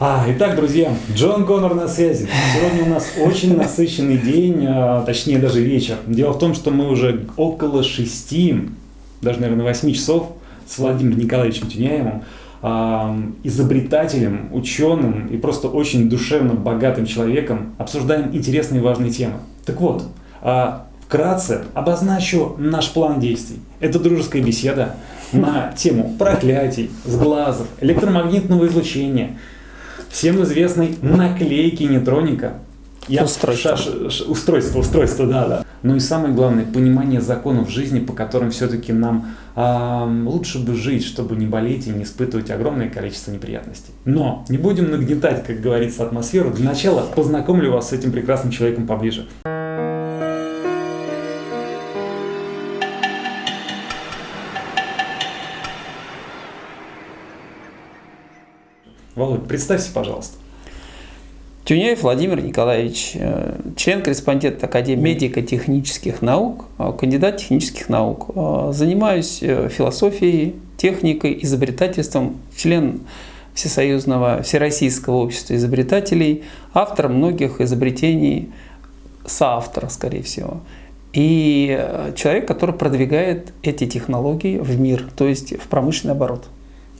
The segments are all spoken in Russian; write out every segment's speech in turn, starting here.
А, итак, друзья, Джон Гонор на связи. Сегодня у нас очень насыщенный день, а, точнее даже вечер. Дело в том, что мы уже около шести, даже, наверное, восьми часов с Владимиром Николаевичем Тюняевым, а, изобретателем, ученым и просто очень душевно богатым человеком обсуждаем интересные и важные темы. Так вот, а, вкратце обозначу наш план действий. Это дружеская беседа на тему проклятий, сглазов, электромагнитного излучения – всем известной наклейки нейтроника. Я устройство. Ш, устройство, устройство, да, да. Ну и самое главное, понимание законов жизни, по которым все-таки нам э, лучше бы жить, чтобы не болеть и не испытывать огромное количество неприятностей. Но не будем нагнетать, как говорится, атмосферу. Для начала познакомлю вас с этим прекрасным человеком поближе. Володь, представься, пожалуйста. Тюняев Владимир Николаевич, э, член-корреспондент Академии медико-технических наук, э, кандидат технических наук. Э, занимаюсь философией, техникой, изобретательством, член Всесоюзного, Всероссийского общества изобретателей, автор многих изобретений, соавтор, скорее всего. И человек, который продвигает эти технологии в мир, то есть в промышленный оборот.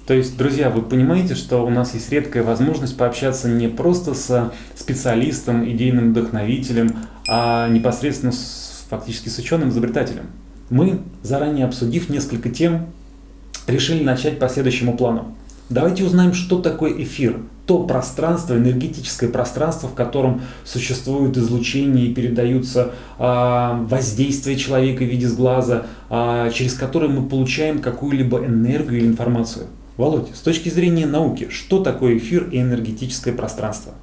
То есть, друзья, вы понимаете, что у нас есть редкая возможность пообщаться не просто с специалистом, идейным вдохновителем, а непосредственно с, фактически с ученым-изобретателем. Мы, заранее обсудив несколько тем, решили начать по следующему плану. Давайте узнаем, что такое эфир. То пространство, энергетическое пространство, в котором существует излучение и передаются э, воздействия человека в виде сглаза, э, через которое мы получаем какую-либо энергию или информацию. Володь, с точки зрения науки, что такое эфир и энергетическое пространство?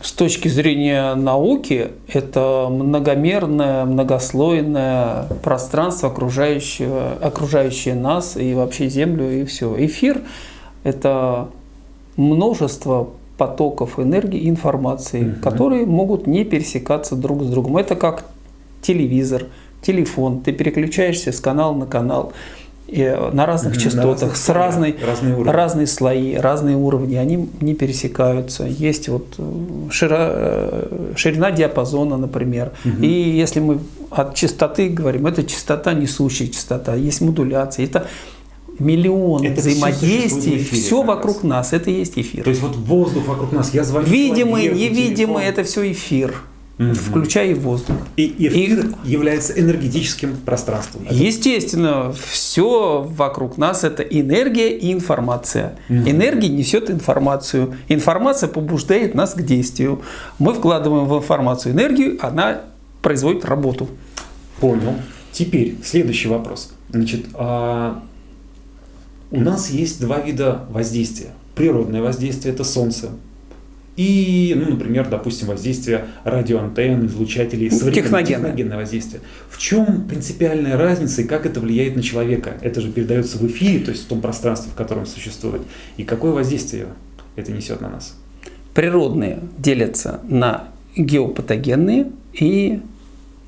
С точки зрения науки, это многомерное, многослойное пространство, окружающее, окружающее нас и вообще Землю, и все. Эфир – это множество потоков энергии и информации, угу. которые могут не пересекаться друг с другом. Это как телевизор, телефон. Ты переключаешься с канала на канал и на разных частотах, на с разной, разные, уровни. разные слои, разные уровни, они не пересекаются. Есть вот э, шира, э, ширина диапазона, например. Mm И если мы от частоты говорим, это частота, несущая частота, есть модуляция. Это миллион это взаимодействий, все, все вокруг нас, это и есть эфир. То есть вот воздух вокруг нас, я звоню Видимый, человеку, невидимый, телефон. это все эфир угу. включая и воздух. И эфир и, является энергетическим пространством. Это... Естественно, все вокруг нас это энергия и информация. Угу. Энергия несет информацию. Информация побуждает нас к действию. Мы вкладываем в информацию энергию, она производит работу. Понял. Теперь следующий вопрос. Значит, а у нас есть два вида воздействия. Природное воздействие – это солнце, и, ну, например, допустим, воздействие радиоантенн, излучателей, современное техногенное воздействие. В чем принципиальная разница и как это влияет на человека? Это же передается в эфире, то есть в том пространстве, в котором существует. И какое воздействие это несет на нас? Природные делятся на геопатогенные и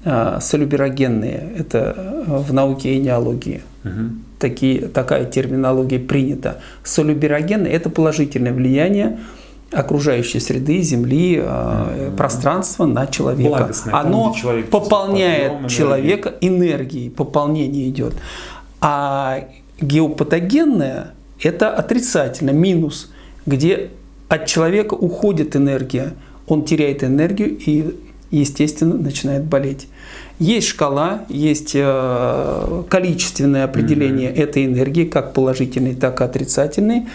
э, солюберогенные. Это а, в науке и неологии. Угу. Такие, такая терминология принята. Солюберогенные – это положительное влияние окружающей среды, земли, mm-hmm. пространства на человека. Оно человек пополняет человека энергией, пополнение идет. А геопатогенное – это отрицательно, минус, где от человека уходит энергия, он теряет энергию и, естественно, начинает болеть. Есть шкала, есть э, количественное определение mm-hmm. этой энергии, как положительной, так и отрицательной.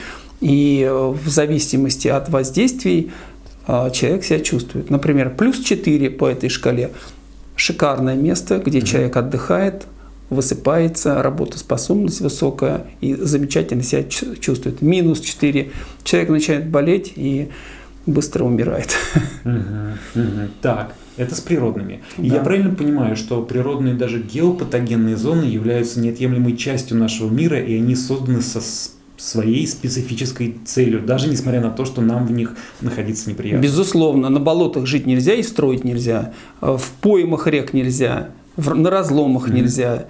И э, в зависимости от воздействий э, человек себя чувствует. Например, плюс 4 по этой шкале – шикарное место, где mm-hmm. человек отдыхает, высыпается, работоспособность высокая и замечательно себя чувствует. Минус 4 – человек начинает болеть и быстро умирает. Угу, угу. Так, это с природными. И да. я правильно понимаю, что природные даже геопатогенные зоны являются неотъемлемой частью нашего мира, и они созданы со своей специфической целью, даже несмотря на то, что нам в них находиться неприятно. Безусловно, на болотах жить нельзя и строить нельзя, в поймах рек нельзя, на разломах mm-hmm. нельзя,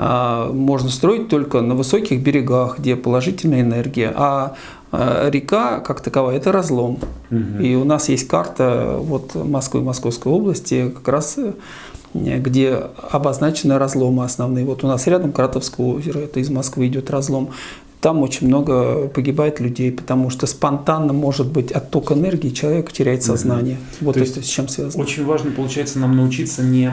а, можно строить только на высоких берегах, где положительная энергия. А, а река, как таковая, это разлом. Угу. И у нас есть карта вот Москвы, Московской области, как раз э, где обозначены разломы основные. Вот у нас рядом Кратовское озеро, это из Москвы идет разлом. Там очень много погибает людей, потому что спонтанно может быть отток энергии, человек теряет сознание. Угу. Вот То это с чем связано. Очень важно, получается, нам научиться не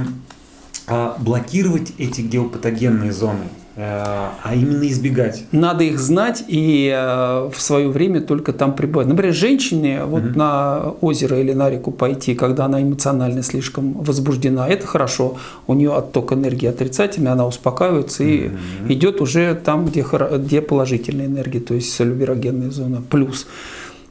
а, блокировать эти геопатогенные зоны, а именно избегать. Надо их знать и э, в свое время только там пребывать. Например, женщине вот угу. на озеро или на реку пойти, когда она эмоционально слишком возбуждена, это хорошо. У нее отток энергии отрицательный, она успокаивается и угу. идет уже там, где, где положительная энергия, то есть солюберогенная зона, плюс.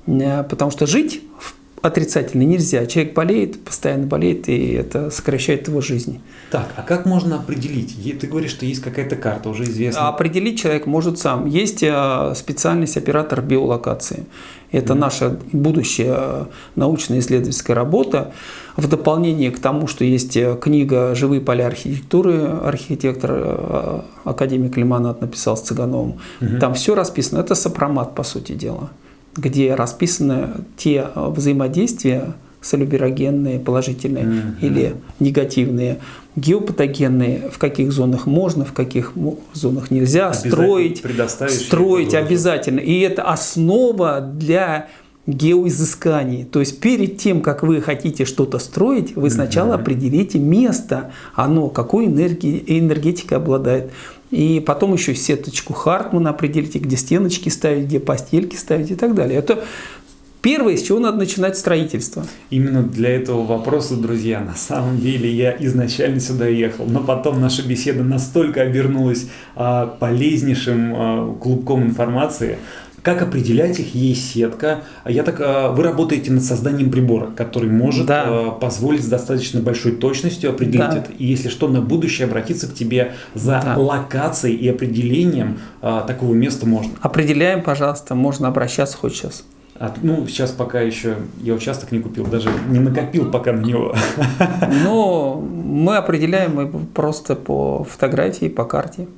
Э, потому что жить в отрицательно нельзя. Человек болеет, постоянно болеет, и это сокращает его жизнь. Так, а как можно определить? Ты говоришь, что есть какая-то карта, уже известна. Определить человек может сам. Есть э, специальность оператор биолокации. Это наша будущая э, научно-исследовательская работа. В дополнение к тому, что есть э, книга «Живые поля архитектуры», архитектор академик Лимонат написал с Цыгановым. Mm-hmm. Там все расписано. Это сопромат, по сути дела где расписаны те э, взаимодействия солюберогенные, положительные mm-hmm. или негативные, геопатогенные, в каких зонах можно, в каких зонах нельзя строить, строить обязательно. И это основа для геоизысканий. То есть перед тем, как вы хотите что-то строить, вы сначала mm-hmm. определите место, оно какой энергии, энергетикой обладает. И потом еще сеточку Хартмана определите, где стеночки ставить, где постельки ставить и так далее. Это Первое, с чего надо начинать строительство. Именно для этого вопроса, друзья, на самом деле я изначально сюда ехал, но потом наша беседа настолько обернулась а, полезнейшим а, клубком информации, как определять их? Есть сетка. Я так, а, вы работаете над созданием прибора, который может да. А, позволить с достаточно большой точностью определить да. это. И если что, на будущее обратиться к тебе за да. локацией и определением а, такого места можно. Определяем, пожалуйста, можно обращаться хоть сейчас. А, ну, сейчас пока еще я участок не купил, даже не накопил пока на него. Ну, мы определяем просто по фотографии, по карте.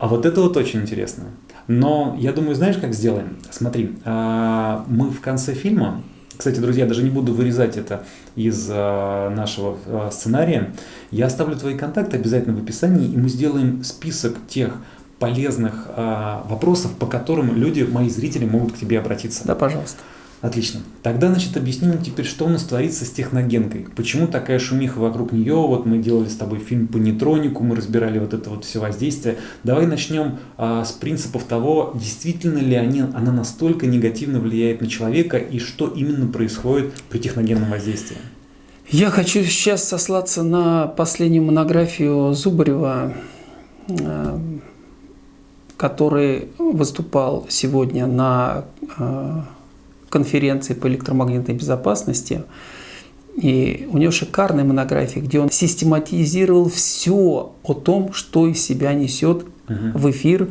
А вот это вот очень интересно. Но я думаю, знаешь, как сделаем? Смотри, а, мы в конце фильма, кстати, друзья, даже не буду вырезать это из а, нашего а, сценария, я оставлю твои контакты обязательно в описании, и мы сделаем список тех полезных вопросов, по которым люди, мои зрители, могут к тебе обратиться. Да, пожалуйста. Отлично. Тогда, значит, объясним теперь, что у нас творится с техногенкой. Почему такая шумиха вокруг нее? Вот мы делали с тобой фильм по нейтронику, мы разбирали вот это вот все воздействие. Давай начнем а, с принципов того, действительно ли они, она настолько негативно влияет на человека и что именно происходит при техногенном воздействии. Я хочу сейчас сослаться на последнюю монографию Зубарева, а, который выступал сегодня на а, конференции по электромагнитной безопасности. И у него шикарная монография, где он систематизировал все о том, что из себя несет угу. в эфир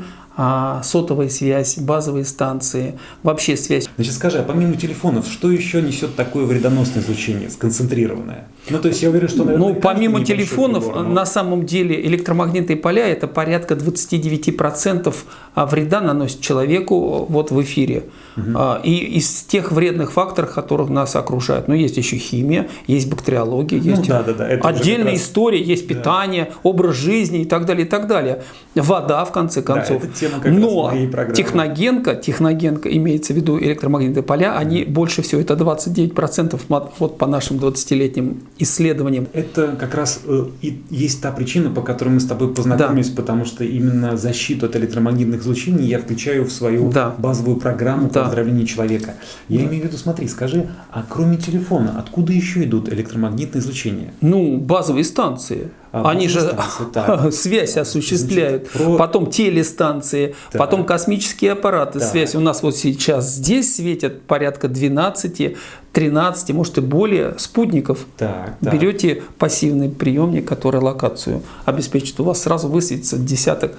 сотовая связь, базовые станции, вообще связь. Значит, скажи, а помимо телефонов, что еще несет такое вредоносное излучение, сконцентрированное? Ну, то есть я уверен, что, наверное, Ну, помимо телефонов, прибор, но... на самом деле электромагнитные поля – это порядка 29% а, вреда наносит человеку вот в эфире. Угу. И из тех вредных факторов, которых нас окружают. Ну, есть еще химия, есть бактериология, ну есть да, да, да. отдельная раз... история, есть питание, да. образ жизни и так далее, и так далее. Вода, в конце концов. Да, но техногенка, техногенка, имеется в виду электромагнитные поля, они больше всего, это 29% вот по нашим 20-летним исследованиям. Это как раз э, и есть та причина, по которой мы с тобой познакомились, да. потому что именно защиту от электромагнитных излучений я включаю в свою да. базовую программу да. по человека. Я да. имею в виду, смотри, скажи, а кроме телефона, откуда еще идут электромагнитные излучения? Ну, базовые станции. А, Они же станции, связь осуществляют, Значит, про... потом телестанции, так. потом космические аппараты, так. связь. У нас вот сейчас здесь светят порядка 12, 13, может и более спутников. Так, так. Берете пассивный приемник, который локацию обеспечит, у вас сразу высветится десяток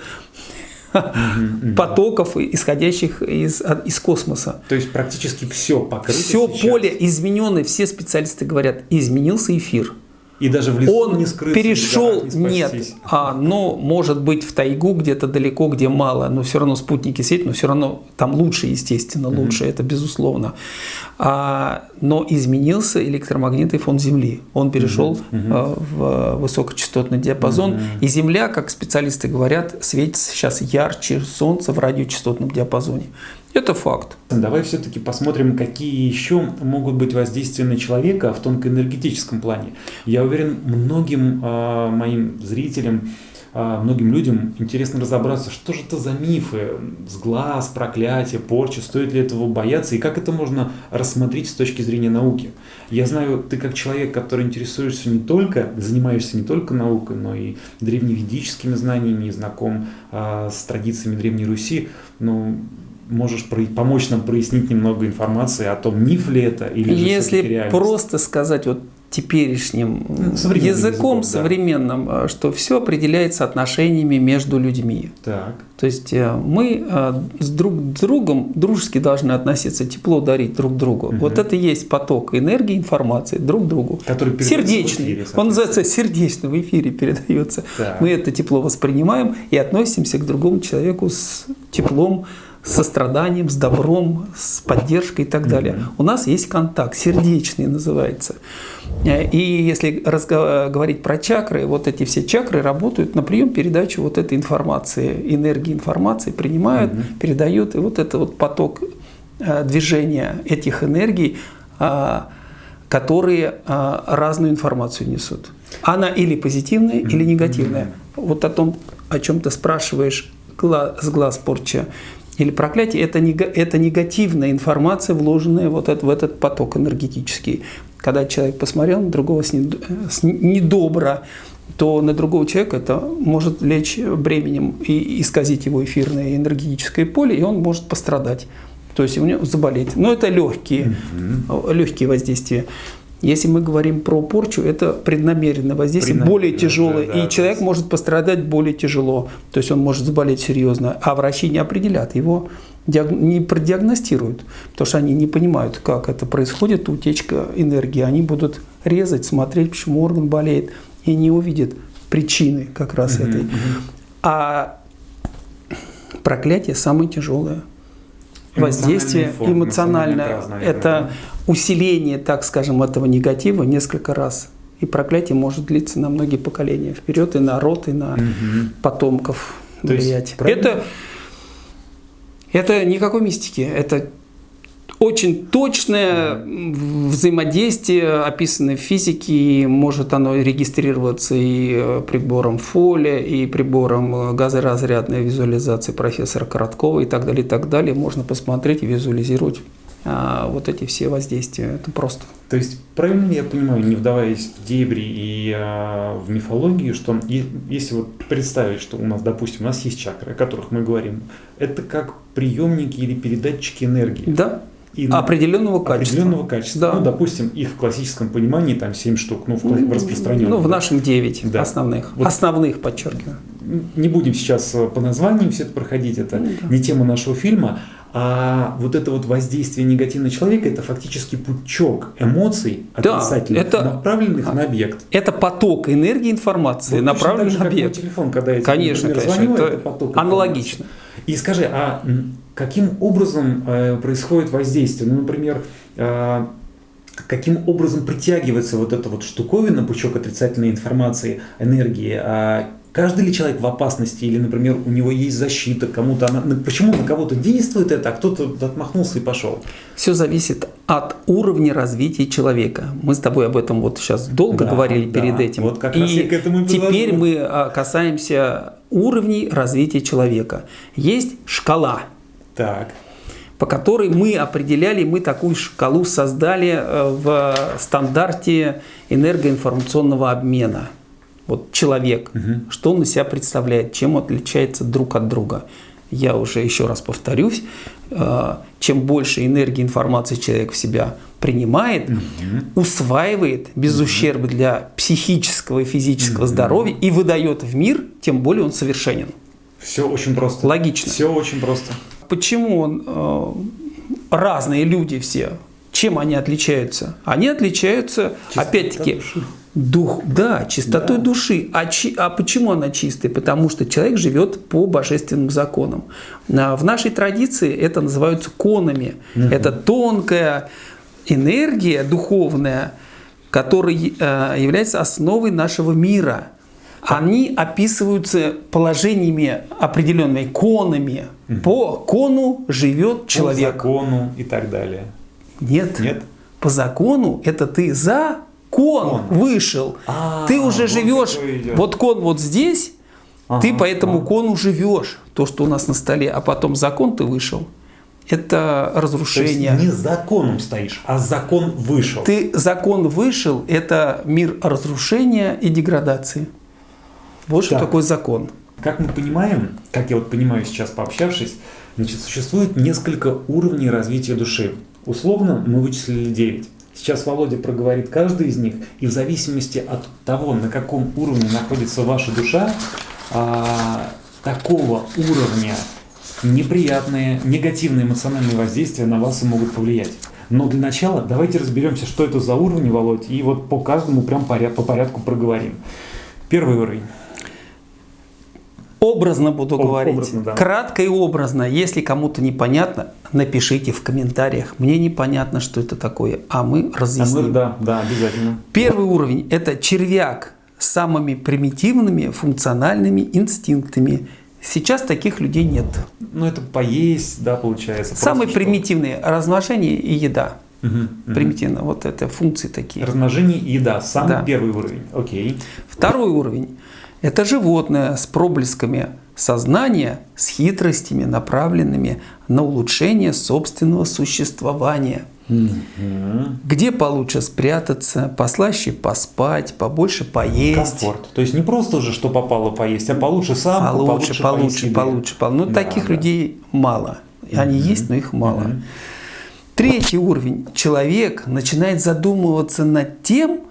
потоков, исходящих из, из космоса. То есть практически все покрыто Все сейчас. поле измененное, все специалисты говорят, изменился эфир. И даже в лесу он не скрыться, перешел, не нет, а, но может быть в тайгу где-то далеко, где мало, но все равно спутники светят, но все равно там лучше, естественно, лучше, mm-hmm. это безусловно. А, но изменился электромагнитный фон Земли, он перешел mm-hmm. а, в высокочастотный диапазон, mm-hmm. и Земля, как специалисты говорят, светится сейчас ярче Солнца в радиочастотном диапазоне. Это факт. Давай все-таки посмотрим, какие еще могут быть воздействия на человека в тонкоэнергетическом плане. Я уверен, многим э, моим зрителям, э, многим людям интересно разобраться, что же это за мифы, сглаз, проклятие, порча, стоит ли этого бояться и как это можно рассмотреть с точки зрения науки. Я знаю, ты как человек, который интересуешься не только, занимаешься не только наукой, но и древневедическими знаниями, и знаком э, с традициями Древней Руси, ну, можешь помочь нам прояснить немного информации о том, миф ли это или же Если просто сказать вот теперешним ну, языком, языком современным, да. что все определяется отношениями между людьми. Так. То есть э, мы э, с друг другом дружески должны относиться, тепло дарить друг другу. Угу. Вот это и есть поток энергии, информации друг другу. Который сердечный. Эфире, Он называется сердечный в эфире передается. Так. Мы это тепло воспринимаем и относимся к другому человеку с теплом, состраданием, с добром, с поддержкой и так далее. У нас есть контакт, сердечный называется. Э, и если говорить про чакры, вот эти все чакры работают на прием передачу вот этой информации, энергии информации, принимают, mm-hmm. передают, и вот это вот поток э, движения этих энергий, а, которые а, разную информацию несут. Она или позитивная, или негативная. Вот о том, о чем ты спрашиваешь, с глаз порча или проклятие, это, это негативная информация, вложенная вот это, в этот поток энергетический. Когда человек посмотрел на другого с, нед, с недобро, то на другого человека это может лечь бременем и исказить его эфирное энергетическое поле, и он может пострадать. То есть у него заболеть. Но это легкие, mm-hmm. легкие воздействия. Если мы говорим про порчу, это преднамеренное воздействие, более тяжелое, да, да, и человек да. может пострадать более тяжело, то есть он может заболеть серьезно, а врачи не определят, его не продиагностируют, потому что они не понимают, как это происходит, утечка энергии, они будут резать, смотреть, почему орган болеет, и не увидят причины как раз угу, этой. Угу. А проклятие самое тяжелое воздействие эмоциональное. Это усиление, так скажем, этого негатива несколько раз. И проклятие может длиться на многие поколения вперед, и на род, и на угу. потомков То влиять. Есть, это, это никакой мистики, это очень точное взаимодействие, описанное в физике, и может оно регистрироваться и э, прибором Фоли, и прибором э, газоразрядной визуализации профессора Короткова и так далее, и так далее. Можно посмотреть и визуализировать а, вот эти все воздействия. Это просто. То есть, правильно я понимаю, не вдаваясь в дебри и а, в мифологию, что и, если вот представить, что у нас, допустим, у нас есть чакры, о которых мы говорим, это как приемники или передатчики энергии. Да, и определенного качества. Определенного качества. Да. Ну, допустим, их в классическом понимании там 7 штук, ну, в, в распространенном. Ну, в нашем 9 да. основных. Вот основных, подчеркиваю. Не будем сейчас э, по названиям все это проходить, это ну, да. не тема нашего фильма. А вот это вот воздействие негативного человека, это фактически пучок эмоций отрицательных, да, это, направленных на объект. Это поток энергии информации, вот направленный на объект. Телефон, когда я конечно, например, конечно, звоню, это, это поток аналогично. И скажи, а каким образом э, происходит воздействие? Ну, например, э, каким образом притягивается вот эта вот штуковина, пучок отрицательной информации, энергии, а Каждый ли человек в опасности, или, например, у него есть защита, кому-то она, почему на кого-то действует это, а кто-то отмахнулся и пошел? Все зависит от уровня развития человека. Мы с тобой об этом вот сейчас долго да, говорили да, перед этим. Вот как и раз я к этому теперь мы а, касаемся уровней развития человека. Есть шкала. Так по которой мы определяли, мы такую шкалу создали э, в стандарте энергоинформационного обмена – вот человек, угу. что он из себя представляет, чем он отличается друг от друга. Я уже еще раз повторюсь, э, чем больше энергии информации человек в себя принимает, угу. усваивает без угу. ущерба для психического и физического угу. здоровья и выдает в мир, тем более он совершенен. Все очень просто. Логично. Все очень просто. Почему он, э, разные люди все Чем они отличаются? Они отличаются, опять-таки, дух, да, чистотой Да. души. А, чи- а почему она чистая? Потому что человек живет по божественным законам. В нашей традиции это называются конами. Это тонкая энергия духовная, которая э, является основой нашего мира. Они описываются положениями определенными конами. По кону живет человек. По закону и так далее. Нет. Нет? По закону это ты за кон Кон. вышел. А, ты уже живешь. Вот кон вот здесь, ты Ага, по этому ага. кону живешь. То, что у нас на столе, а потом закон ты вышел. Это То есть разрушение. не законом стоишь, а закон вышел. Ты закон вышел, это мир разрушения и деградации. Вот что Так. такое закон. Как мы понимаем, как я вот понимаю сейчас пообщавшись, значит, существует несколько уровней развития души. Условно мы вычислили 9. Сейчас Володя проговорит каждый из них, и в зависимости от того, на каком уровне находится ваша душа, а, такого уровня неприятные, негативные эмоциональные воздействия на вас и могут повлиять. Но для начала давайте разберемся, что это за уровни, Володь, и вот по каждому прям по порядку проговорим. Первый уровень. Образно буду Об- говорить. образно, да. Кратко и образно. Если кому-то непонятно, напишите в комментариях. Мне непонятно, что это такое, а мы А мы- разъясним. да, да, обязательно. Первый уровень – это червяк с самыми примитивными функциональными инстинктами. Сейчас таких людей нет. Ну, это поесть, да, получается. Самые примитивные – размножение и еда. Мгм, мгм. Примитивно. Вот это функции такие. Размножение и еда. Самый Да. первый уровень. Окей. Второй уровень – это животное с проблесками сознания, с хитростями, направленными на улучшение собственного существования. Мгм. Где получше спрятаться, послаще поспать, побольше поесть. Комфорт. То есть не просто уже что попало поесть, а получше сам, Получше, получше, поесть получше, получше. Ну, Да, таких да. людей мало. Они есть, но их мало. Мгм. Третий уровень. Человек начинает задумываться над тем,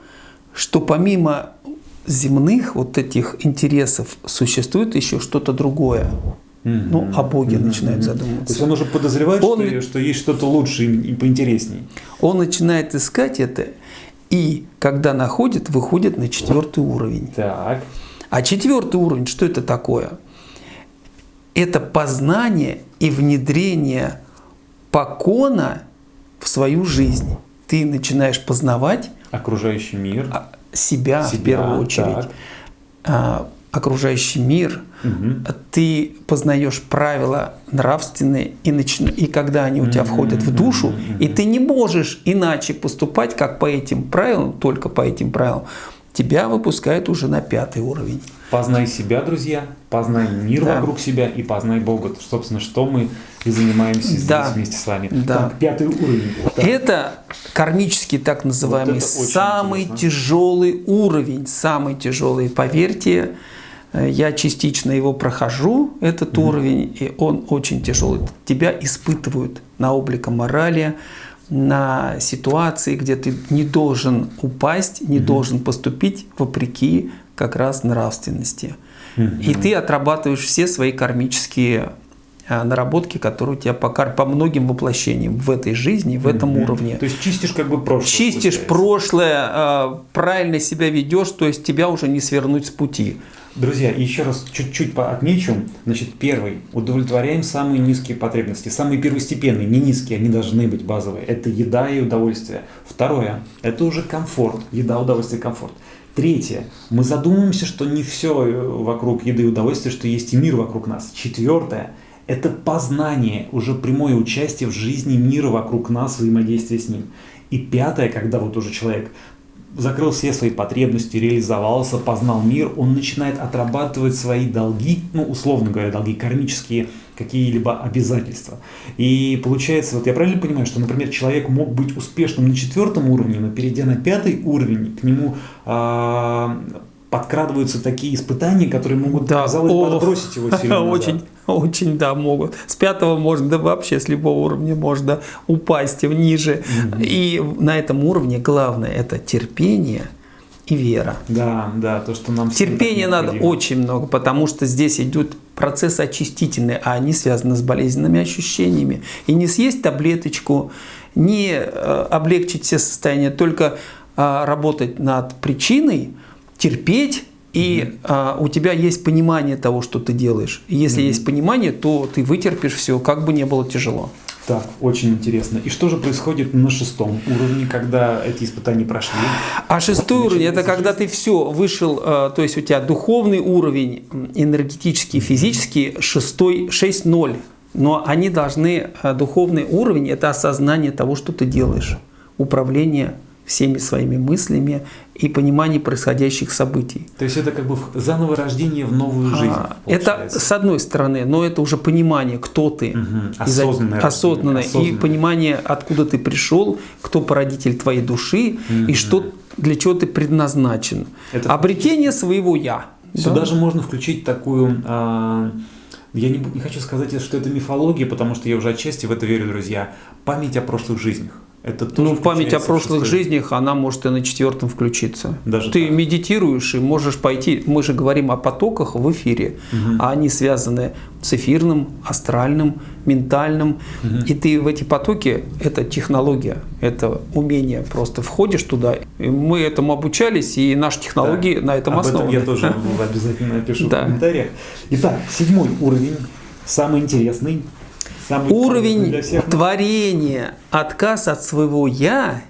что помимо земных вот этих интересов существует еще что-то другое. Мгм. Ну, о Боге Мгм. начинает Мгм. задумываться. То есть он уже подозревает, Он- что, что есть что-то лучше и поинтересней. Он начинает искать это, и когда находит, выходит на четвертый уровень. Так. А четвертый уровень, что это такое? Это познание и внедрение покона в свою жизнь. Ты начинаешь познавать Окружающий мир. А, себя, в Себя, первую очередь, так. окружающий мир. Мгм. Ты познаешь правила нравственные, и, начи- и когда они у тебя входят в душу, и ты не можешь иначе поступать, как по этим правилам, только по этим правилам, тебя выпускают уже на пятый уровень. Познай себя, друзья, познай мир Да. вокруг себя и познай Бога. Собственно, что мы и занимаемся здесь Да. вместе с вами. Да. Так, пятый уровень. Так. Это кармический так называемый Вот самый интересно. тяжелый уровень, самый тяжелый. Поверьте, э, я частично его прохожу, этот уровень, и он очень тяжелый. Тебя испытывают на облика морали, на ситуации, где ты не должен упасть, не должен поступить вопреки как раз нравственности. Мгм. И ты отрабатываешь все свои кармические а, наработки, которые у тебя по, кар- по многим воплощениям в этой жизни, в этом Мгм. уровне. То есть чистишь как бы прошлое. Чистишь получается. прошлое, а, правильно себя ведешь, то есть тебя уже не свернуть с пути. Друзья, еще раз чуть-чуть отмечу. Значит, первый. Удовлетворяем самые низкие потребности. Самые первостепенные, не низкие, они должны быть базовые. Это еда и удовольствие. Второе. Это уже комфорт. Еда, удовольствие, комфорт. Третье. Мы задумываемся, что не все вокруг еды и удовольствия, что есть и мир вокруг нас. Четвертое. Это познание, уже прямое участие в жизни мира вокруг нас, взаимодействие с ним. И пятое, когда вот уже человек закрыл все свои потребности, реализовался, познал мир, он начинает отрабатывать свои долги, ну, условно говоря, долги кармические, какие-либо обязательства. И получается, вот я правильно понимаю, что, например, человек мог быть успешным на четвертом уровне, но перейдя на пятый уровень, к нему а, подкрадываются такие испытания, которые могут, Да, казалось, о, подбросить его сильно назад. Очень, очень, да, могут. С пятого можно, да вообще с любого уровня можно упасть ниже. И на этом уровне главное это терпение и вера. Да, да, то, что нам Терпения надо очень много, потому что здесь идет процессы очистительные, а они связаны с болезненными ощущениями. И не съесть таблеточку, не э, облегчить все состояния, только э, работать над причиной, терпеть, и а, у тебя есть понимание того, что ты делаешь. И если mm-hmm. есть понимание, то ты вытерпишь все, как бы не было тяжело. Так, очень интересно. И что же происходит на шестом уровне, когда эти испытания прошли? А шестой уровень это когда ты все вышел, э, то есть у тебя духовный уровень, энергетический, физический, шестой, 6-0. Но они должны, э, духовный уровень это осознание того, что ты делаешь, управление всеми своими мыслями и понимание происходящих событий. То есть это как бы заново рождение в новую жизнь. А, это с одной стороны, но это уже понимание, кто ты, угу. осознанное, осознанное, осознанное, и понимание, откуда ты пришел, кто породитель твоей души угу. и что для чего ты предназначен. Это Обретение своего я. Сюда да? же можно включить такую. А, я не, не хочу сказать, что это мифология, потому что я уже отчасти в это верю, друзья. Память о прошлых жизнях. Это ну, память о прошлых жизнях, она может и на четвертом включиться. Даже Ты так. медитируешь и можешь пойти. Мы же говорим о потоках в эфире, угу. а они связаны с эфирным, астральным, ментальным. Угу. И ты в эти потоки это технология, это умение. Просто входишь туда. И мы этому обучались, и наши технологии да. на этом Об основаны. Этом я тоже обязательно напишу в комментариях. Итак, седьмой уровень, самый интересный Самый Уровень творения, отказ от своего «я»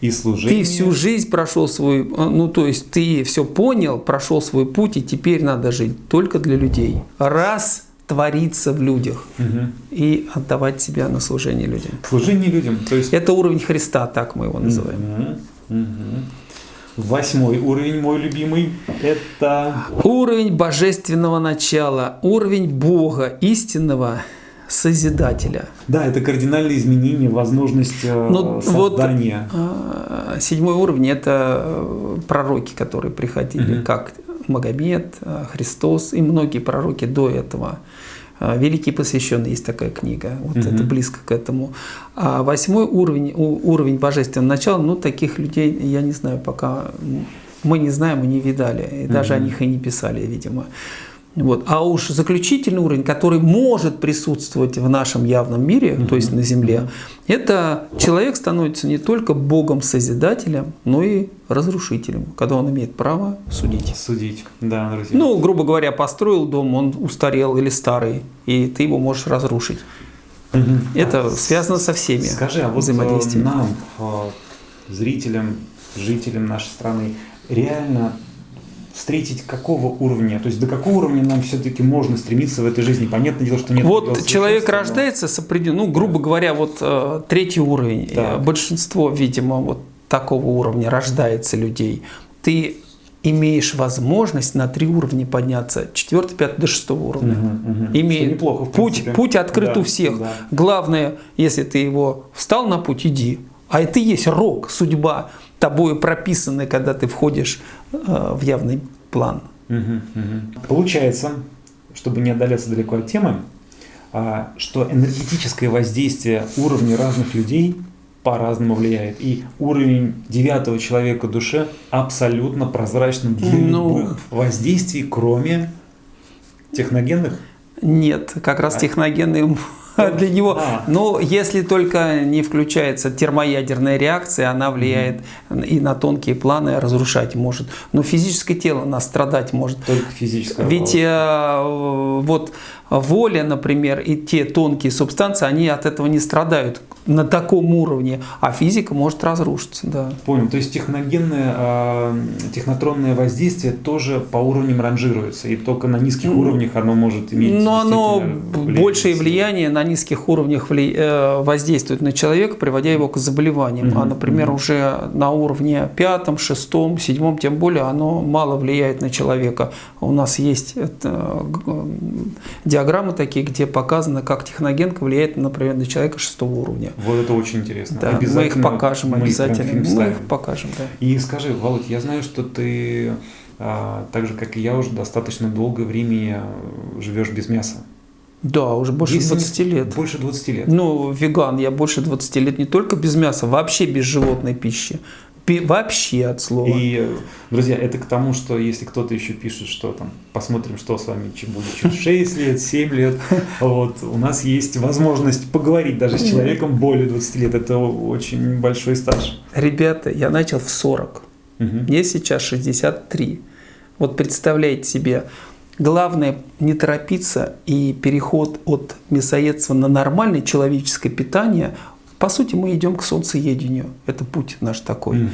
и служение. Ты всю жизнь прошел свой, ну то есть ты все понял, прошел свой путь, и теперь надо жить только для людей. Раз твориться в людях угу. и отдавать себя на служение людям. Служение людям. То есть... Это уровень Христа, так мы его называем. Угу. Угу. Восьмой уровень, мой любимый, это... Уровень божественного начала, уровень Бога, истинного, Созидателя. Да, это кардинальное изменение, возможность э, ну, создания. Вот, а, седьмой уровень – это э, пророки, которые приходили, угу. как Магомед, э, Христос и многие пророки до этого. Великий посвященный есть такая книга, вот угу. это близко к этому. А восьмой уровень, уровень божественного начала, ну таких людей, я не знаю, пока мы не знаем, мы не видали, и даже угу. о них и не писали, видимо. Вот. А уж заключительный уровень, который может присутствовать в нашем явном мире, mm-hmm. то есть на Земле, это человек становится не только Богом-созидателем, но и разрушителем, когда он имеет право судить. Судить, да, друзья. Ну, грубо говоря, построил дом, он устарел или старый, и ты его можешь разрушить. Mm-hmm. Это а, связано со всеми Скажи, а вот э, нам, э, зрителям, жителям нашей страны, реально встретить какого уровня, то есть до какого уровня нам все-таки можно стремиться в этой жизни. Понятное дело, что нет. Вот человек рождается с определенным, ну, грубо говоря, вот э, третий уровень. Так. Большинство, видимо, вот такого уровня рождается людей. Ты имеешь возможность на три уровня подняться, четвертый, пятый до шестого уровня. Угу, угу. Имеет неплохо, путь, путь открыт да, у всех. Да. Главное, если ты его встал на путь, иди. А это и есть рок, судьба тобою прописаны, когда ты входишь э, в явный план. Угу, угу. Получается, чтобы не отдаляться далеко от темы, а, что энергетическое воздействие уровня разных людей по-разному влияет. И уровень девятого человека душе абсолютно прозрачным для ну, любых воздействий, кроме техногенных. Нет, как раз а. техногенные для него. А. Но если только не включается термоядерная реакция, она влияет и на тонкие планы, разрушать может. Но физическое тело нас страдать может. Только физическое. Ведь э, вот воля, например, и те тонкие субстанции, они от этого не страдают на таком уровне, а физика может разрушиться. Да. Понял. То есть техногенное, э, технотронное воздействие тоже по уровням ранжируется, и только на низких mm. уровнях оно может иметь. Но оно большее влияние на низких уровнях э, воздействует на человека, приводя его к заболеваниям. Mm-hmm. А, например, уже на уровне пятом, шестом, седьмом, тем более, оно мало влияет на человека. У нас есть это, диаграммы такие, где показано, как техногенка влияет, например, на человека шестого уровня. Вот это очень интересно. Да, мы их покажем мы обязательно. Мы их покажем, да. И скажи, Володь, я знаю, что ты а, так же, как и я, уже достаточно долгое время живешь без мяса. Да, уже больше Если 20 лет. Больше 20 лет. Ну, веган, я больше 20 лет не только без мяса, вообще без животной пищи. Вообще от слова. И, друзья, это к тому, что если кто-то еще пишет, что там, посмотрим, что с вами будет через 6 лет, 7 лет, вот, у нас есть возможность поговорить даже с человеком более 20 лет. Это очень большой стаж. Ребята, я начал в 40. Угу. Мне сейчас 63. Вот представляете себе, главное не торопиться и переход от мясоедства на нормальное человеческое питание – по сути, мы идем к солнцеедению. Это путь наш такой. Угу.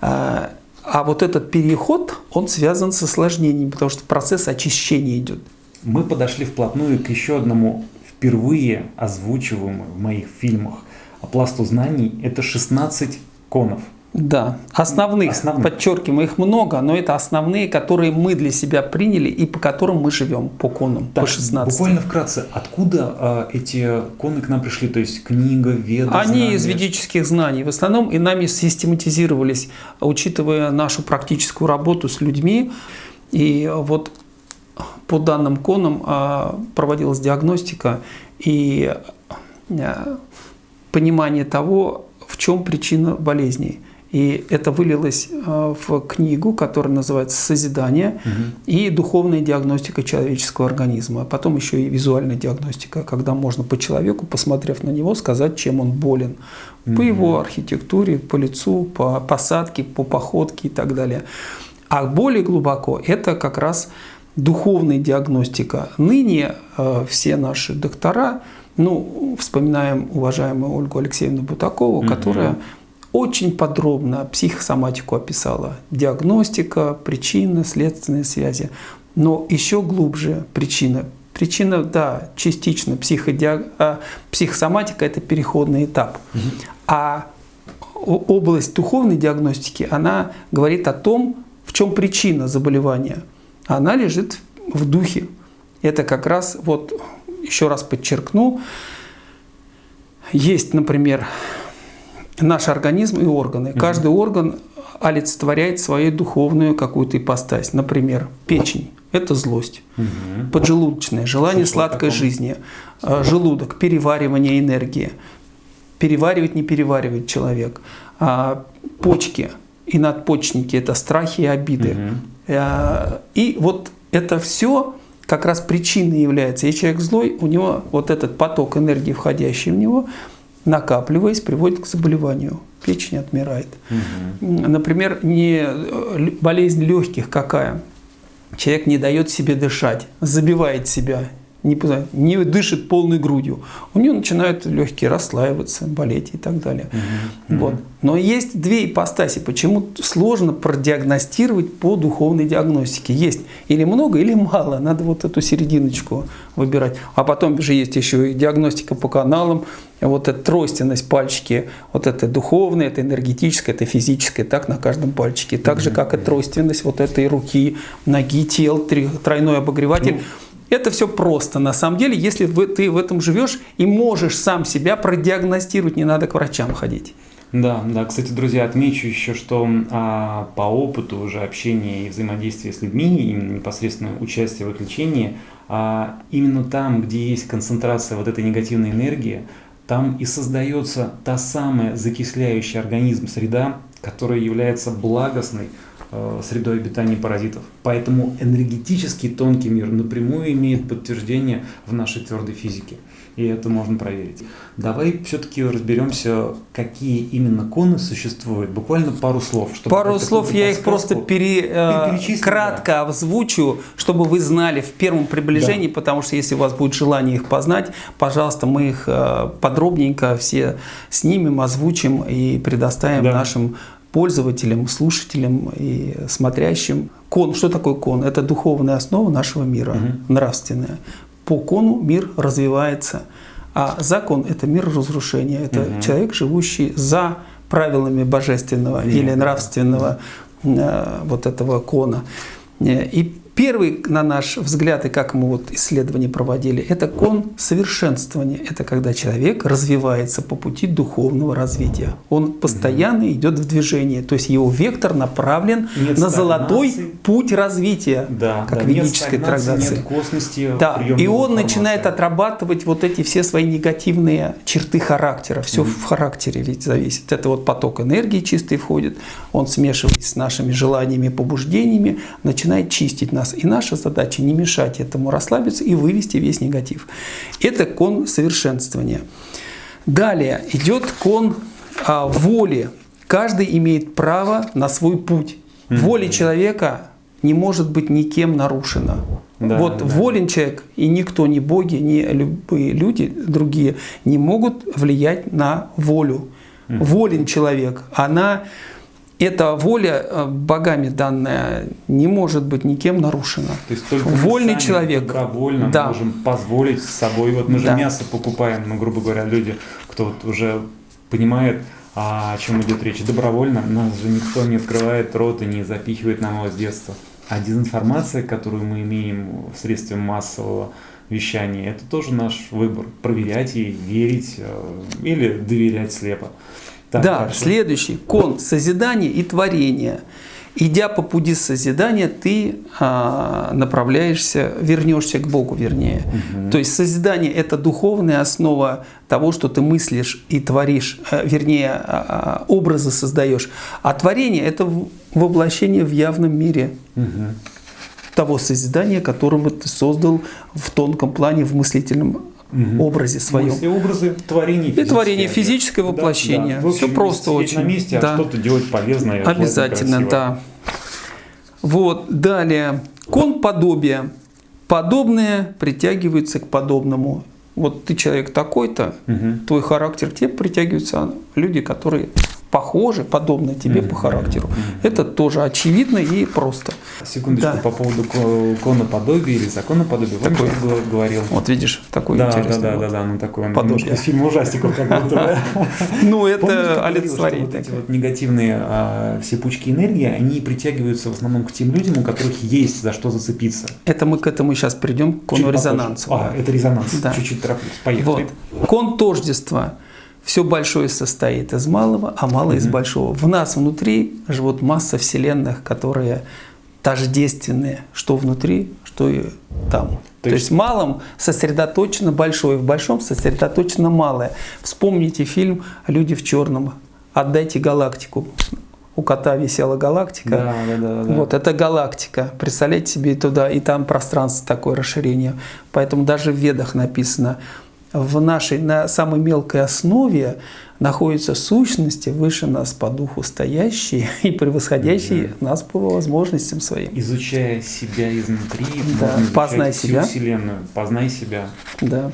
А, а вот этот переход, он связан с осложнениями, потому что процесс очищения идет. Мы подошли вплотную к еще одному впервые озвучиваемому в моих фильмах пласту знаний. Это 16 конов. Да, основных, основных, подчеркиваем, их много, но это основные, которые мы для себя приняли и по которым мы живем, по конам, так, по 16. Буквально вкратце, откуда э, эти коны к нам пришли? То есть книга, веда, Они знания? из ведических знаний в основном, и нами систематизировались, учитывая нашу практическую работу с людьми. И вот по данным конам э, проводилась диагностика и э, понимание того, в чем причина болезней. И это вылилось э, в книгу, которая называется «Созидание» угу. и «Духовная диагностика человеческого организма». А потом еще и визуальная диагностика, когда можно по человеку, посмотрев на него, сказать, чем он болен. Угу. По его архитектуре, по лицу, по посадке, по походке и так далее. А более глубоко это как раз духовная диагностика. Ныне э, все наши доктора, ну, вспоминаем уважаемую Ольгу Алексеевну Бутакову, угу. которая очень подробно психосоматику описала. Диагностика, причины, следственные связи. Но еще глубже причина. Причина, да, частично психодиаг... а, психосоматика – это переходный этап. Угу. А область духовной диагностики, она говорит о том, в чем причина заболевания. Она лежит в духе. Это как раз, вот еще раз подчеркну, есть, например, наш организм и органы. Каждый орган олицетворяет свою духовную какую-то ипостась. Например, печень – это злость. Угу. Поджелудочное – желание Слышал сладкой жизни. А, желудок – переваривание энергии. Переваривать, не переваривает человек. А почки и надпочечники – это страхи и обиды. Угу. И вот это все как раз причиной является. И человек злой, у него вот этот поток энергии, входящий в него – накапливаясь, приводит к заболеванию. Печень отмирает. Угу. Например, не э, болезнь легких какая? Человек не дает себе дышать, забивает себя, не, не дышит полной грудью, у него начинают легкие расслаиваться, болеть и так далее. Угу. Вот. Но есть две ипостаси, почему сложно продиагностировать по духовной диагностике. Есть или много, или мало, надо вот эту серединочку выбирать. А потом же есть еще и диагностика по каналам, вот эта тройственность пальчики, вот это духовное, это энергетическое, это физическое, так на каждом пальчике. Так же, как и тройственность вот этой руки, ноги, тел, тройной обогреватель. Это все просто. На самом деле, если ты в этом живешь и можешь сам себя продиагностировать, не надо к врачам ходить. Да, да. Кстати, друзья, отмечу еще, что а, по опыту уже общения и взаимодействия с людьми, именно непосредственно участие в их лечении, а, именно там, где есть концентрация вот этой негативной энергии, там и создается та самая закисляющая организм среда, которая является благостной, средой обитания паразитов. Поэтому энергетический тонкий мир напрямую имеет подтверждение в нашей твердой физике. И это можно проверить. Давай все-таки разберемся, какие именно коны существуют. Буквально пару слов. Чтобы пару слов я их просто пере, э, кратко да. озвучу, чтобы вы знали в первом приближении, да. потому что если у вас будет желание их познать, пожалуйста, мы их э, подробненько все снимем, озвучим и предоставим да. нашим пользователям, слушателям и смотрящим. Кон, что такое кон? Это духовная основа нашего мира, угу. нравственная. По кону мир развивается, а закон – это мир разрушения. Это угу. человек, живущий за правилами божественного Нет. или нравственного э, вот этого кона. И Первый, на наш взгляд, и как мы вот исследования проводили, это кон совершенствования. Это когда человек развивается по пути духовного развития. Он постоянно угу. идет в движение. То есть его вектор направлен нет на золотой путь развития, да, как да, ведической нет трактации. Нет косности, да. И он начинает отрабатывать вот эти все свои негативные черты характера. Все угу. в характере ведь зависит. Это вот поток энергии чистый входит. Он смешивается с нашими желаниями, побуждениями, начинает чистить нас нас. И наша задача не мешать этому расслабиться и вывести весь негатив. Это кон совершенствования. Далее идет кон а, воли. Каждый имеет право на свой путь. Воля человека не может быть никем нарушена. Да, вот да. волен человек, и никто, ни боги, ни любые люди другие не могут влиять на волю. Волен человек, она эта воля э, богами данная не может быть никем нарушена. То есть только Вольный мы человек. добровольно да. можем позволить с собой. Вот мы же да. мясо покупаем, ну, грубо говоря, люди, кто вот уже понимает, о чем идет речь. Добровольно нас же никто не открывает рот и не запихивает нам его с детства. А дезинформация, которую мы имеем в средстве массового вещания, это тоже наш выбор. Проверять ей, верить э, или доверять слепо. Так, да, хорошо. следующий кон созидания и творения. Идя по пути созидания, ты а, направляешься, вернешься к Богу, вернее. Угу. То есть созидание это духовная основа того, что ты мыслишь и творишь, а, вернее, а, образы создаешь. А творение это воплощение в явном мире. Угу того созидания, которого ты создал в тонком плане, в мыслительном угу. образе своем. Мысли, образы, творение И творение физическое воплощение. Да, да. Все просто очень. на месте, а да. а что-то делать полезное. Обязательно, да. Вот, далее. Кон подобия. Подобные притягиваются к подобному. Вот ты человек такой-то, угу. твой характер, тебе притягиваются люди, которые похожи, подобны тебе mm-hmm. по характеру. Mm-hmm. Это тоже очевидно и просто. Секундочку, да. по поводу коноподобия или законоподобия. Такой, Помнишь, говорил? Вот видишь, такой да, интересный. Да, да, да, да, ну такой он подобие. из фильма ужастиков как будто. Ну, это олицетворение. Вот эти вот негативные а, все пучки энергии, они притягиваются в основном к тем людям, у которых есть за что зацепиться. Это мы к этому сейчас придем, к конорезонансу. А, это резонанс. Чуть-чуть тороплюсь. Поехали. Кон тождества – все большое состоит из малого, а малое из большого. В нас внутри живут масса вселенных, которые тождественные, что внутри, что и там. То, То есть, есть в малом сосредоточено большое, в большом сосредоточено малое. Вспомните фильм «Люди в черном». «Отдайте галактику». У кота висела галактика. Да, да, да, да. Вот это галактика. Представляете себе туда, и там пространство такое расширение. Поэтому даже в ведах написано – в нашей, на самой мелкой основе находятся сущности выше нас по духу стоящие и превосходящие угу. нас по возможностям своим. Изучая себя изнутри, да. познай себя. Вселенную, познай себя. Да.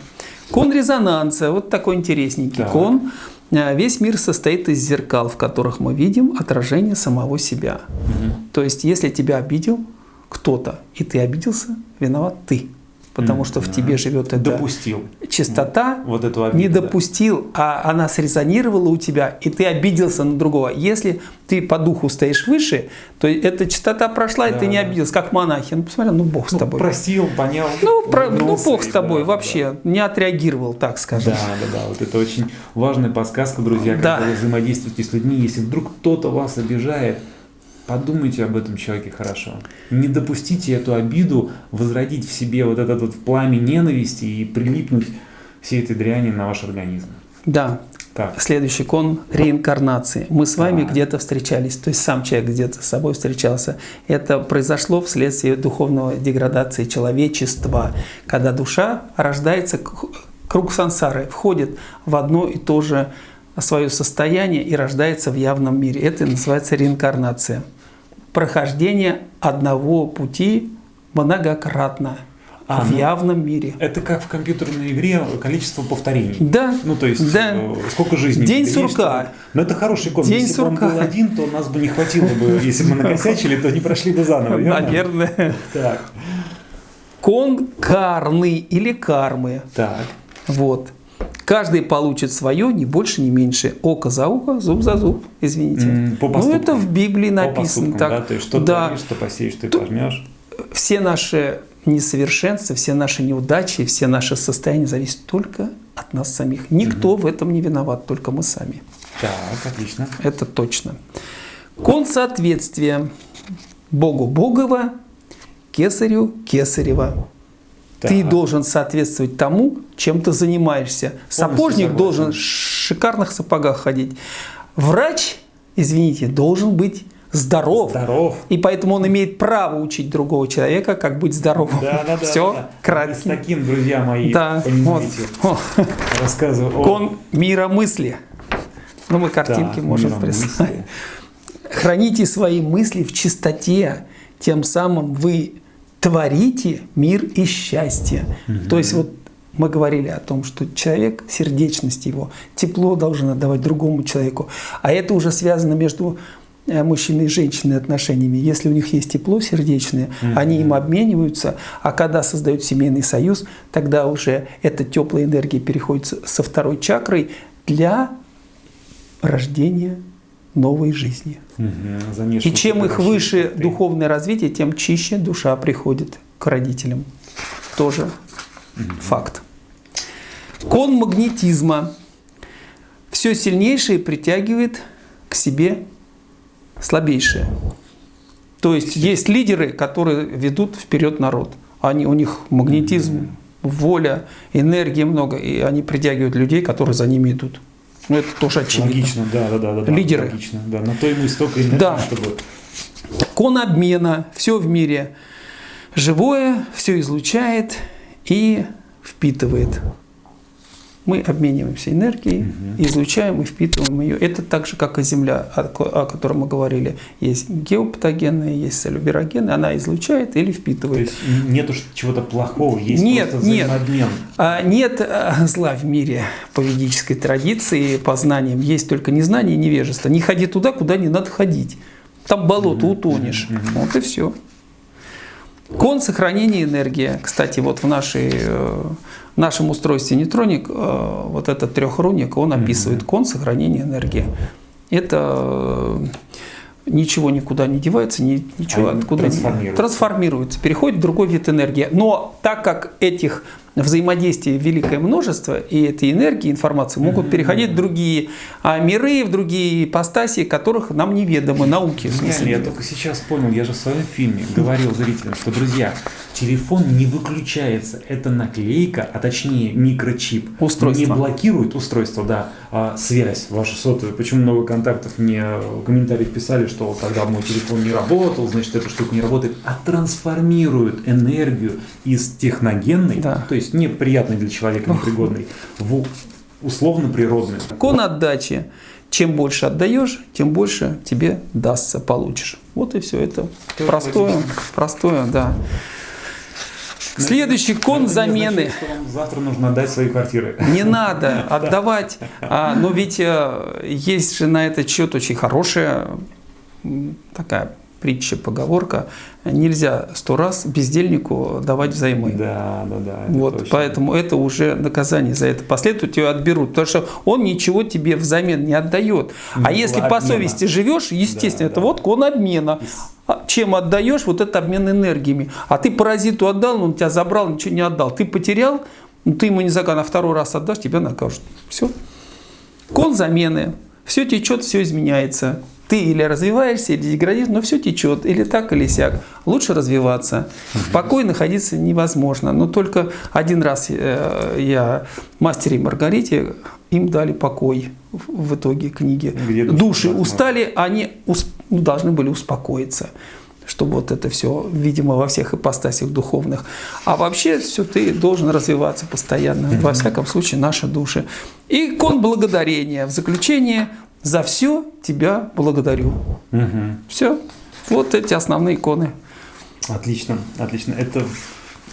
Кон резонанса, вот такой интересненький так. кон. А, весь мир состоит из зеркал, в которых мы видим отражение самого себя. Угу. То есть, если тебя обидел кто-то, и ты обиделся, виноват ты потому что в тебе живет эта допустил. чистота, вот эту обиду, не допустил, да. а она срезонировала у тебя, и ты обиделся на другого. Если ты по духу стоишь выше, то эта чистота прошла, да, и ты не обиделся, как монахи. Ну, посмотри, ну Бог с ну, тобой. Простил, понял. Ну, про, ну Бог с тобой да, вообще да. не отреагировал, так скажем. Да, да, да. Вот это очень важная подсказка, друзья, когда да. вы взаимодействуете с людьми. Если вдруг кто-то вас обижает, Подумайте об этом человеке хорошо. Не допустите эту обиду возродить в себе вот этот вот пламя ненависти и прилипнуть всей этой дряни на ваш организм. Да. Так. Следующий кон – реинкарнации. Мы с вами да. где-то встречались, то есть сам человек где-то с собой встречался. Это произошло вследствие духовной деградации человечества, когда душа рождается, круг сансары, входит в одно и то же свое состояние и рождается в явном мире. Это называется реинкарнация прохождение одного пути многократно. А, в ну, явном мире. Это как в компьютерной игре количество повторений. Да. Ну, то есть, да. Э, сколько жизней. День сурка. Есть, Но это хороший кон. День если сурка. бы он был один, то нас бы не хватило бы. Если бы мы накосячили, то не прошли бы заново. Наверное. Так. Кон карны или кармы. Так. Вот. Каждый получит свое, ни больше, ни меньше. Око за ухо, зуб за зуб, извините. По ну, это в Библии написано. По так. Да? То есть, что да. творишь, что посеешь, ты пожмешь. все наши несовершенства, все наши неудачи, все наши состояния зависят только от нас самих. Никто угу. в этом не виноват, только мы сами. Так, отлично. Это точно. Кон соответствия Богу Богова, Кесарю Кесарева. Так. Ты должен соответствовать тому, чем ты занимаешься. Сапожник должен в шикарных сапогах ходить. Врач, извините, должен быть здоров. Здоров. И поэтому он имеет право учить другого человека, как быть здоровым. Да, да, да. Все, да, да. кратко. С таким, друзья мои, да, понимаете, вот. рассказываю. Кон мира мысли. Ну, мы картинки да, можем представить. Храните свои мысли в чистоте, тем самым вы творите мир и счастье. Угу. То есть вот мы говорили о том, что человек, сердечность его, тепло должен отдавать другому человеку. А это уже связано между э, мужчиной и женщиной отношениями. Если у них есть тепло сердечное, mm-hmm. они им обмениваются, а когда создают семейный союз, тогда уже эта теплая энергия переходит со второй чакрой для рождения новой жизни. Угу, и чем их выше ты. духовное развитие, тем чище душа приходит к родителям. Тоже угу. факт. Кон магнетизма. Все сильнейшее притягивает к себе слабейшее. То есть есть лидеры, которые ведут вперед народ. Они, у них магнетизм, воля, энергии много, и они притягивают людей, которые за ними идут. Ну, это тоже очевидно. Логично, да, да, да. да Лидеры. Логично, да. На то и столько энергии, да. чтобы... Кон обмена, все в мире живое, все излучает и впитывает мы обмениваемся энергией, угу. излучаем и впитываем ее. Это так же, как и Земля, о, о которой мы говорили. Есть геопатогенная, есть салюберогенная, она излучает или впитывает. То есть нету чего-то плохого, есть нет, просто нет. А, нет а, зла в мире по ведической традиции, по знаниям. Есть только незнание и невежество. Не ходи туда, куда не надо ходить. Там болото, утонешь. Угу. Вот и все. Кон сохранения энергии. Кстати, вот в нашей э, в нашем устройстве нейтроник, э, вот этот трехруник, он описывает кон сохранения энергии. Это э, ничего никуда не девается, ничего Они откуда не трансформируется, переходит в другой вид энергии. Но так как этих взаимодействий великое множество, и этой энергии, информации могут переходить в другие а, миры, в другие ипостаси, которых нам неведомы, науки. В смысле. Я, только сейчас понял, я же в своем фильме говорил зрителям, что, друзья, телефон не выключается, это наклейка, а точнее микрочип. Устройство. Не блокирует устройство, да, а связь ваша сотовая. Почему много контактов мне в комментариях писали, что когда мой телефон не работал, значит эта штука не работает, а трансформирует энергию из техногенной, да. то есть есть неприятный для человека, непригодный, в условно природный. Кон отдачи. Чем больше отдаешь, тем больше тебе дастся, получишь. Вот и все. Это Тоже простое, логично. простое, да. Ну, Следующий кон Но замены. Значит, что вам завтра нужно отдать свои квартиры. Не надо отдавать. А, но ведь э, есть же на этот счет очень хорошая такая притча, поговорка, нельзя сто раз бездельнику давать взаймы. Да, да, да. Вот, точно. поэтому это уже наказание за это последует, тебя отберут, потому что он ничего тебе взамен не отдает. А если обмена. по совести живешь, естественно, да, это да. вот кон обмена. А чем отдаешь, вот это обмен энергиями. А ты паразиту отдал, он тебя забрал, ничего не отдал. Ты потерял, ну, ты ему не закан, а второй раз отдашь, тебя накажут. Все. Кон замены. Все течет, все изменяется. Ты или развиваешься, или деградируешь, но все течет, или так, или сяк. Лучше развиваться. В покое находиться невозможно. Но только один раз э, я мастере Маргарите, им дали покой в итоге книги. Где Души устали, они ну, должны были успокоиться чтобы вот это все, видимо, во всех ипостасях духовных. А вообще все ты должен развиваться постоянно. Во всяком случае, наши души. И кон благодарения. В заключение за все тебя благодарю. Угу. Все. Вот эти основные иконы. Отлично, отлично. Это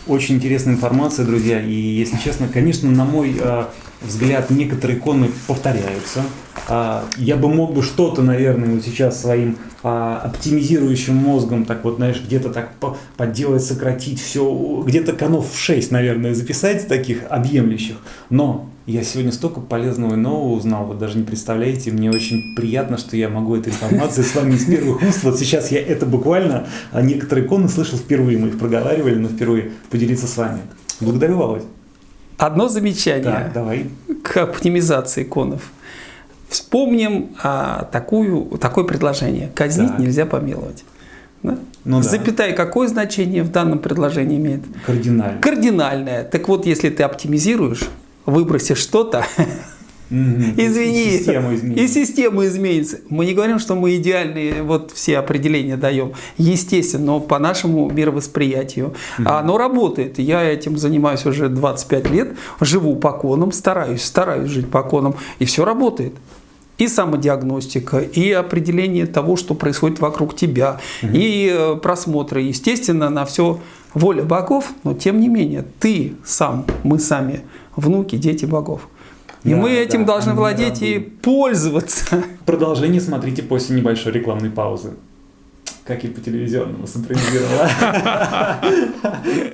очень интересная информация, друзья. И если честно, конечно, на мой э, взгляд, некоторые иконы повторяются. Э, я бы мог бы что-то, наверное, вот сейчас своим э, оптимизирующим мозгом, так вот, знаешь, где-то так подделать, сократить все, где-то конов в 6, наверное, записать таких объемлющих. Но Я сегодня столько полезного и нового узнал, вы даже не представляете. Мне очень приятно, что я могу этой информацией с вами из первых уст. Вот сейчас я это буквально, а некоторые иконы слышал впервые, мы их проговаривали, но впервые поделиться с вами. Благодарю, Володь. Одно замечание Так, давай. к оптимизации иконов. Вспомним а, такую, такое предложение. Казнить Так. нельзя помиловать. Да? Ну да. Запятая какое значение в данном предложении имеет? Кардинально. Кардинальное. Так вот, если ты оптимизируешь, выбросишь что-то, извини, И Система изменится. и система изменится. Мы не говорим, что мы идеальные, вот все определения даем. Естественно, но по нашему мировосприятию. А Оно работает. Я этим занимаюсь уже 25 лет, живу по конам, стараюсь, стараюсь жить по конам, и все работает. И самодиагностика, и определение того, что происходит вокруг тебя, и э, просмотры. Естественно, на все воля богов, но тем не менее, ты сам, мы сами, внуки, дети богов. И Да, мы этим да, должны владеть и пользоваться. Продолжение смотрите после небольшой рекламной паузы. Как и по телевизионному синхронизировала.